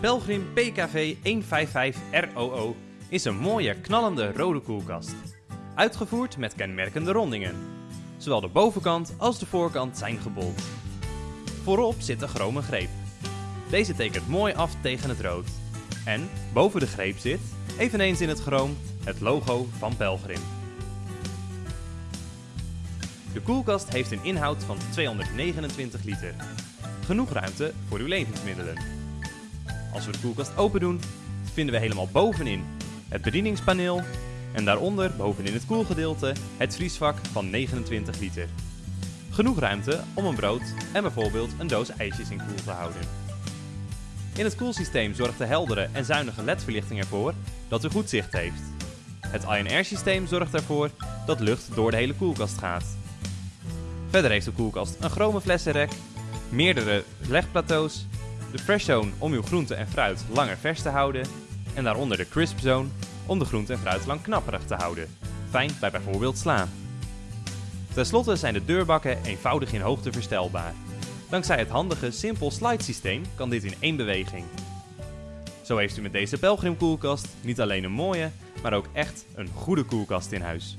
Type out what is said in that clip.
Pelgrim PKV 155ROO is een mooie knallende rode koelkast. Uitgevoerd met kenmerkende rondingen. Zowel de bovenkant als de voorkant zijn gebold. Voorop zit een chrome greep. Deze tekent mooi af tegen het rood. En boven de greep zit, eveneens in het chroom, het logo van Pelgrim. De koelkast heeft een inhoud van 229 liter. Genoeg ruimte voor uw levensmiddelen. Als we de koelkast open doen, vinden we helemaal bovenin het bedieningspaneel en daaronder bovenin het koelgedeelte het vriesvak van 29 liter. Genoeg ruimte om een brood en bijvoorbeeld een doos ijsjes in koel te houden. In het koelsysteem zorgt de heldere en zuinige LED-verlichting ervoor dat u goed zicht heeft. Het INR systeem zorgt ervoor dat lucht door de hele koelkast gaat. Verder heeft de koelkast een chrome flessenrek, meerdere legplateaus, de Fresh Zone om uw groente en fruit langer vers te houden en daaronder de Crisp Zone om de groente en fruit lang knapperig te houden. Fijn bij bijvoorbeeld sla. Ten slotte zijn de deurbakken eenvoudig in hoogte verstelbaar. Dankzij het handige Simple Slide systeem kan dit in één beweging. Zo heeft u met deze Pelgrim koelkast niet alleen een mooie, maar ook echt een goede koelkast in huis.